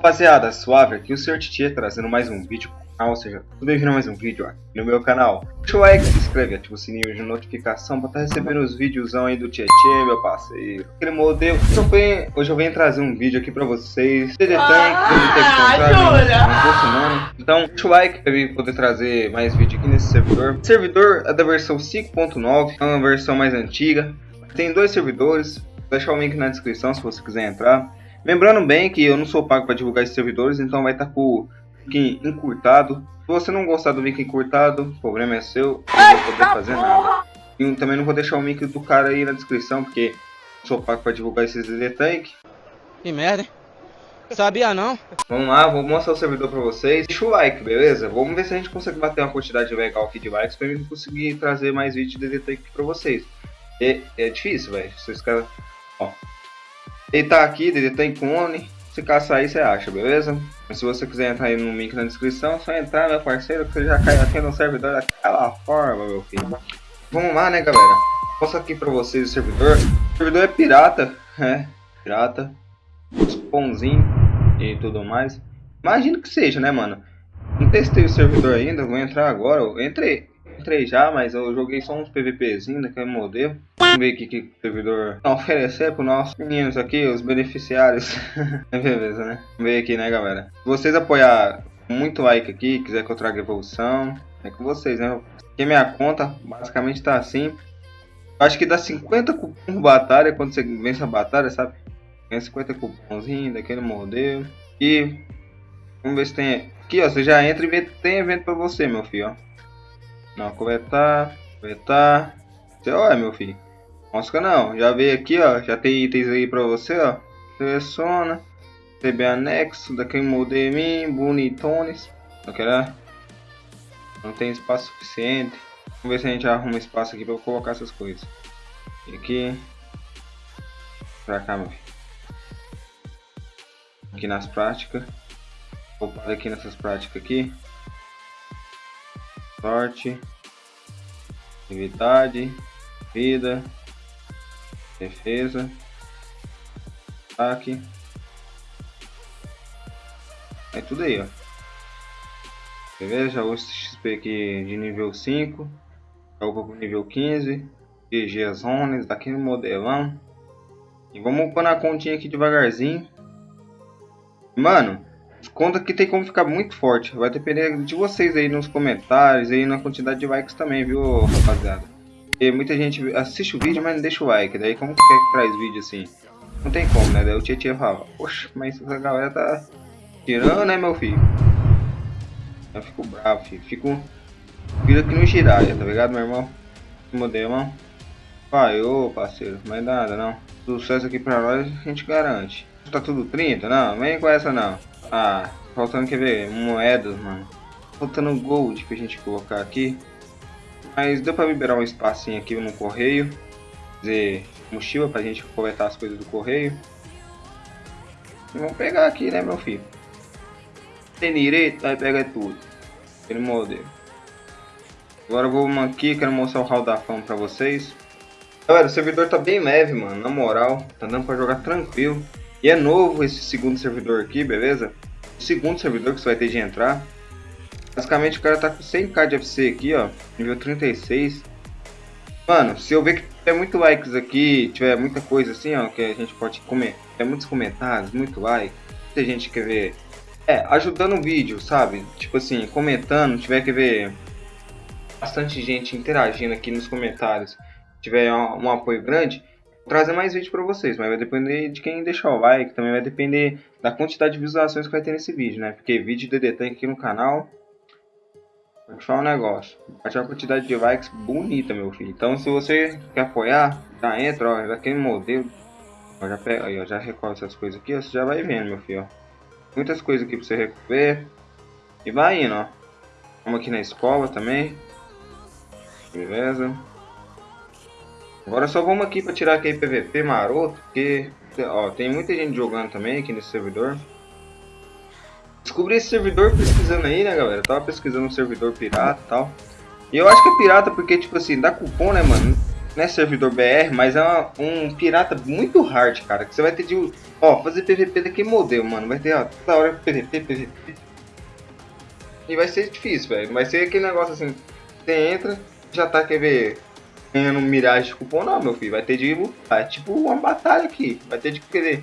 rapaziada, suave aqui o Sr. Titia trazendo mais um vídeo pro canal, ou seja, tudo bem-vindo a mais um vídeo aqui no meu canal. Deixa o like, se inscreve, ativa o sininho de notificação pra estar tá recebendo os videozão aí do Tietê, meu parceiro. Aquele modelo. Hoje eu, venho, hoje eu venho trazer um vídeo aqui pra vocês. DD Tank, ah, Então, deixa o like pra eu poder trazer mais vídeo aqui nesse servidor. O servidor é da versão 5.9, é uma versão mais antiga. Tem dois servidores, vou deixar o link na descrição se você quiser entrar. Lembrando bem que eu não sou pago para divulgar esses servidores, então vai estar tá com o link encurtado. Se você não gostar do link encurtado, o problema é seu, eu não vou poder fazer nada. E também não vou deixar o link do cara aí na descrição, porque sou pago para divulgar esses DD Tank. Que merda, hein? Sabia não? Vamos lá, vou mostrar o servidor pra vocês. Deixa o like, beleza? Vamos ver se a gente consegue bater uma quantidade legal aqui de likes pra gente conseguir trazer mais vídeos de DD Tank pra vocês. É, é difícil, velho. Vocês caras... Ó, ele tá aqui, ele tá em clone. Se caçar aí, você acha, beleza? Se você quiser entrar aí no link na descrição, é só entrar, meu parceiro, que você já cai aqui no servidor daquela forma, meu filho. Vamos lá, né, galera? Mostro aqui pra vocês o servidor. O servidor é pirata, é, pirata. Spawnzinho e tudo mais. Imagino que seja, né, mano? Não testei o servidor ainda, vou entrar agora. Eu entrei, entrei já, mas eu joguei só uns PVPzinho daquele modelo. Vamos ver o que, o servidor oferecer para os nossos meninos aqui, os beneficiários. é beleza, né? Vamos ver aqui, né, galera? Se vocês apoiar muito like aqui, quiser que eu traga evolução, é com vocês, né? Porque minha conta basicamente tá assim. Acho que dá 50 cupons por batalha quando você vence a batalha, sabe? Ganha 50 cupomzinhos daquele modelo. E vamos ver se tem. Aqui, ó, você já entra e vê tem evento pra você, meu filho, ó. Não, coletar, coletar. Você olha, meu filho. Mosca não, já veio aqui, ó. Já tem itens aí pra você, ó. Seleciona. receber anexo daquele modem bonitones. Não quero. Não tem espaço suficiente. Vamos ver se a gente arruma espaço aqui pra eu colocar essas coisas. Aqui. Pra cá, meu filho. Aqui nas práticas. Vou parar aqui nessas práticas aqui sorte, atividade, vida, defesa, ataque. É tudo aí, ó. Beleza? O XP aqui de nível 5. Calma pro nível 15. GG as zonas, daqui no modelão. E vamos pôr na continha aqui devagarzinho. Mano, Conta que tem como ficar muito forte. Vai depender de vocês aí nos comentários, aí na quantidade de likes também, viu, rapaziada? Porque muita gente assiste o vídeo, mas não deixa o like. Daí como que quer que traz vídeo assim? Não tem como, né? Daí o Tietchan fala, poxa, mas essa galera tá tirando, né, meu filho? Eu fico bravo, filho. Fico... Vira aqui no giraia, tá ligado, meu irmão? Modelo, irmão. Ô, parceiro. Mas nada, não. Sucesso aqui pra nós, a gente garante. Tá tudo 30? Não, vem com essa não. Ah, faltando, quer ver, moedas, mano. Faltando gold pra gente colocar aqui. Mas deu pra liberar um espacinho aqui no correio. Fazer mochila pra gente coletar as coisas do correio. E vamos pegar aqui, né, meu filho? Tem direito, vai pegar tudo. Aquele modelo. Agora eu vou aqui, quero mostrar o hall da fama pra vocês. Galera, o servidor tá bem leve, mano, na moral. Tá dando pra jogar tranquilo. E é novo esse segundo servidor aqui, beleza? O segundo servidor que você vai ter de entrar. Basicamente o cara tá com 100k de FC aqui, ó. Nível 36. Mano, se eu ver que tiver muito likes aqui, tiver muita coisa assim, ó, que a gente pode comer, é muitos comentários, muito like, muita gente quer ver, é, ajudando o vídeo, sabe? Tipo assim, comentando, tiver que ver bastante gente interagindo aqui nos comentários, tiver um, um apoio grande, trazer mais vídeo para vocês, mas vai depender de quem deixar o like, também vai depender da quantidade de visualizações que vai ter nesse vídeo, né? Porque vídeo de DD Tank aqui no canal, vou te falar um negócio, vai ter uma quantidade de likes bonita, meu filho. Então se você quer apoiar, já entra, ó, daquele modelo, ó, já pega, aí, ó, já recolhe essas coisas aqui, ó, você já vai vendo, meu filho, ó. Muitas coisas aqui para você recolher, e vai indo, ó. Vamos aqui na escola também, beleza? Agora só vamos aqui para tirar aquele PVP maroto, porque ó, tem muita gente jogando também aqui nesse servidor. Descobri esse servidor pesquisando aí, né, galera? tava pesquisando um servidor pirata e tal. E eu acho que é pirata porque, tipo assim, dá cupom, né, mano? não é servidor BR, mas é uma, um pirata muito hard, cara. Que você vai ter de. Ó, fazer PVP daquele modelo, mano. Vai ter, ó, toda hora PVP, PVP. E vai ser difícil, velho. Vai ser aquele negócio assim. Você entra, já tá, quer ver, ganhando miragem de cupom, não, meu filho. Vai ter de lutar. É tipo uma batalha aqui. Vai ter de querer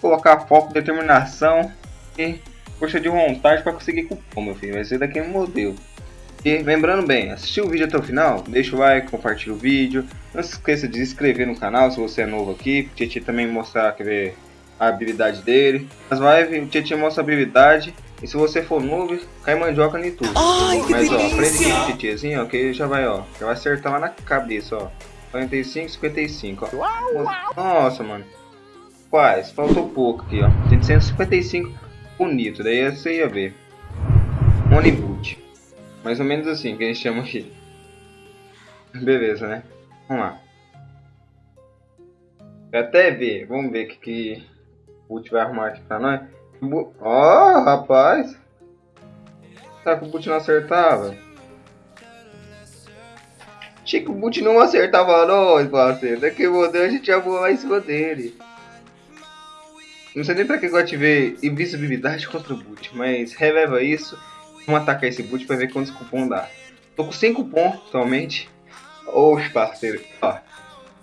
colocar foco, determinação e força de vontade para conseguir cupom, meu filho. Vai ser daquele modelo. E lembrando bem, assistiu o vídeo até o final, deixa o like, compartilha o vídeo. Não se esqueça de se inscrever no canal se você é novo aqui. O Tietchan também mostrar quer ver, a habilidade dele. Nas lives o Tietchan mostra a habilidade. E se você for novo, cai mandioca no YouTube. Ai, Mas ó, aprende aqui o Tietchanzinho, ó, que já vai, ó. Já vai acertar lá na cabeça, ó. 45, 55, ó. Nossa, mano. Quase, faltou pouco aqui, ó. Tem 155 bonito, daí você ia ver. Boot. Mais ou menos assim que a gente chama aqui. Beleza, né? Vamos lá. Até ver, vamos ver o que, que o Boot vai arrumar aqui pra nós. Ó, oh, rapaz! Será que o Boot não acertava? Achei que o Boot não acertava nós, parceiro. Daqui o modelo a gente já voa lá em cima dele. Não sei nem pra que eu ativei invisibilidade contra o Boot, mas releva isso Vamos atacar esse boot pra ver quantos cupom dá. Tô com 5 cupom atualmente. Oxe, parceiro. Ó,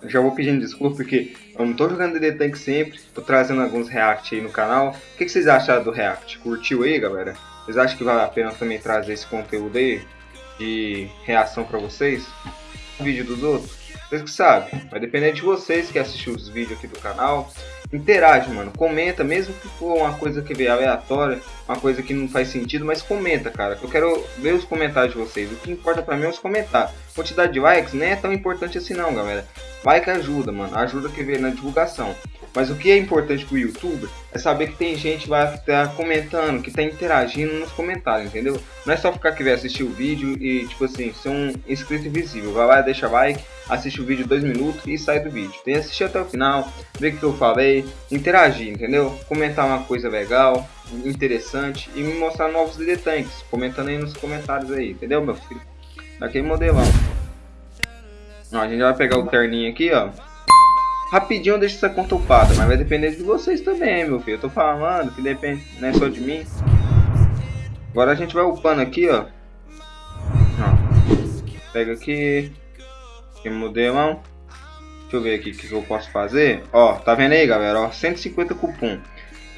já vou pedindo desculpa porque eu não tô jogando DD Tank sempre. Tô trazendo alguns react aí no canal. O que, que vocês acharam do react? Curtiu aí, galera? Vocês acham que vale a pena também trazer esse conteúdo aí? De reação pra vocês? vídeo dos outros? Vocês que sabem. Vai depender de vocês que assistem os vídeos aqui do canal interage, mano. Comenta, mesmo que for uma coisa que veio aleatória, uma coisa que não faz sentido, mas comenta, cara. Eu quero ver os comentários de vocês. O que importa pra mim é os comentários. Quantidade de likes nem é tão importante assim não, galera. Like ajuda, mano. Ajuda que vê na divulgação. Mas o que é importante pro youtuber é saber que tem gente que vai estar tá comentando, que tá interagindo nos comentários, entendeu? Não é só ficar que assistir o vídeo e, tipo assim, ser um inscrito invisível. Vai lá, deixa like, assiste o vídeo dois minutos e sai do vídeo. Tem que assistir até o final, ver o que eu falei, interagir, entendeu? Comentar uma coisa legal, interessante e me mostrar novos DD Tanks, comentando aí nos comentários aí, entendeu, meu filho? Daquele modelão. Ó, a gente vai pegar o terninho aqui, ó. Rapidinho deixa essa conta upada, mas vai depender de vocês também, meu filho. Eu tô falando que depende, não é só de mim. Agora a gente vai upando aqui, ó. ó. Pega aqui. Aqui modelão. Deixa eu ver aqui o que, que eu posso fazer. Ó, tá vendo aí, galera? Ó, 150 cupom.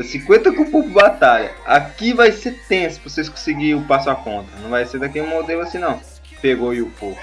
50 cupom por batalha. Aqui vai ser tenso pra vocês conseguirem upar sua conta. Não vai ser daquele modelo assim, não. Pegou e upou.